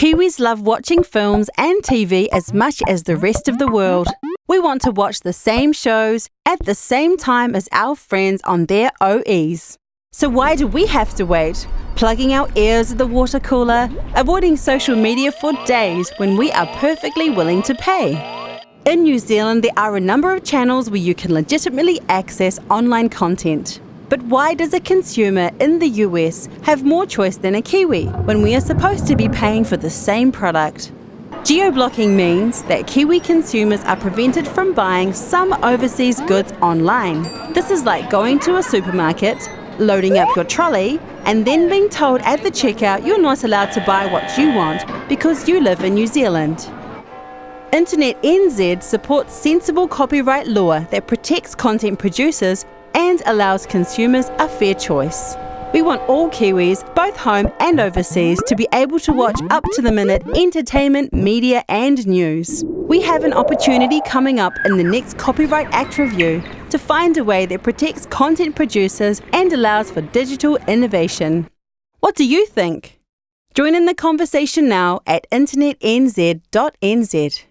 Kiwis love watching films and TV as much as the rest of the world. We want to watch the same shows at the same time as our friends on their OEs. So why do we have to wait? Plugging our ears at the water cooler, avoiding social media for days when we are perfectly willing to pay. In New Zealand, there are a number of channels where you can legitimately access online content. But why does a consumer in the US have more choice than a Kiwi when we are supposed to be paying for the same product? Geo-blocking means that Kiwi consumers are prevented from buying some overseas goods online. This is like going to a supermarket, loading up your trolley, and then being told at the checkout you're not allowed to buy what you want because you live in New Zealand. Internet NZ supports sensible copyright law that protects content producers and allows consumers a fair choice. We want all Kiwis, both home and overseas, to be able to watch up to the minute entertainment, media, and news. We have an opportunity coming up in the next Copyright Act review to find a way that protects content producers and allows for digital innovation. What do you think? Join in the conversation now at internetnz.nz.